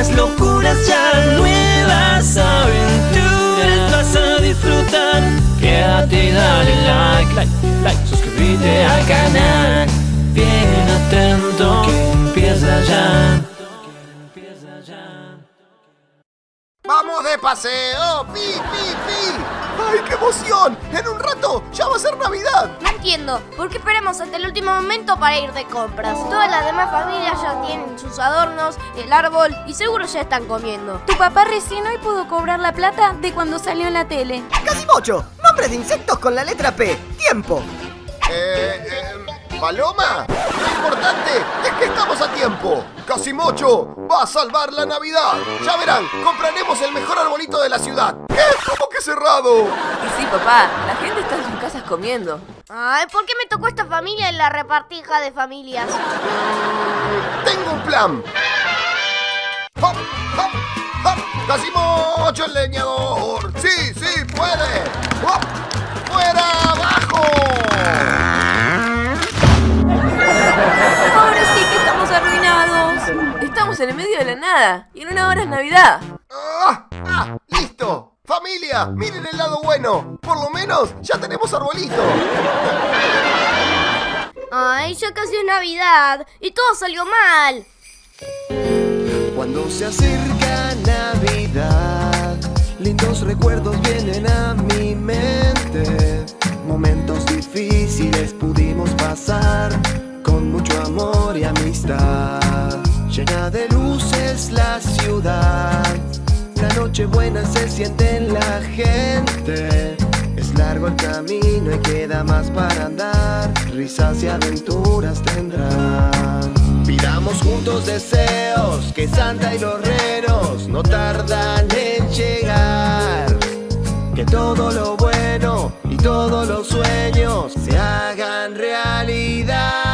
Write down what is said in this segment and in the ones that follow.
nuevas locuras ya, nuevas aventuras vas a disfrutar. Quédate dale like, like, like, suscríbete al canal. Bien atento que empieza ya. ¡Vamos de paseo! ¡Pi, pi, pi! ¡Ay, qué emoción! En un rato ya va a ser Navidad. No entiendo, ¿por qué esperamos hasta el último momento para ir de compras? Todas las demás familias ya tienen sus adornos, el árbol y seguro ya están comiendo. Tu papá recién hoy pudo cobrar la plata de cuando salió en la tele. Casimocho, nombres de insectos con la letra P. Tiempo. Eh, eh, ¿Paloma? Lo importante es que estamos a tiempo. Casimocho va a salvar la Navidad. Ya verán, compraremos el mejor arbolito de la ciudad. ¿Qué? ¿Cómo que cerrado? Y sí, papá, la gente está en sus casas comiendo. Ay, ¿por qué me tocó esta familia en la repartija de familias? Tengo un plan. ¡Hop, hop, hop! ¡Casimocho el leñador! En el medio de la nada y en una hora es Navidad. ¡Ah! ¡Ah! ¡Listo! ¡Familia! ¡Miren el lado bueno! Por lo menos ya tenemos arbolito. Ay, ya casi es Navidad y todo salió mal. Cuando se acerca Navidad, lindos recuerdos vienen a mi mente. Momentos la ciudad, la noche buena se siente en la gente. Es largo el camino y queda más para andar, risas y aventuras tendrán. Pidamos juntos deseos, que Santa y los renos no tardan en llegar. Que todo lo bueno y todos los sueños se hagan realidad.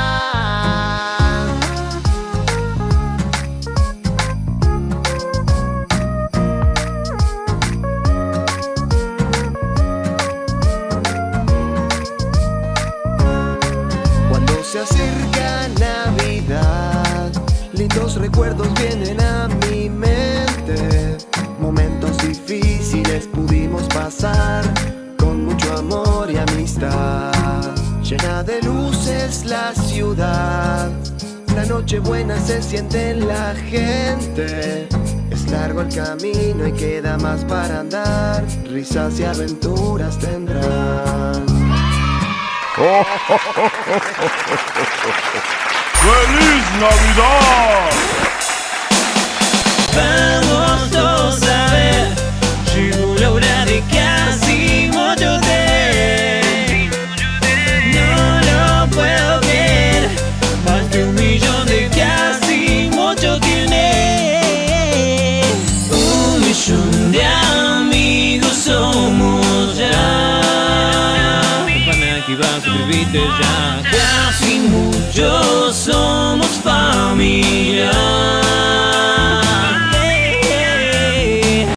Se acerca Navidad, lindos recuerdos vienen a mi mente. Momentos difíciles pudimos pasar con mucho amor y amistad. Llena de luces la ciudad, la noche buena se siente en la gente. Es largo el camino y queda más para andar, risas y aventuras tendrán. ¡Feliz Navidad! Activar, suscríbete ya.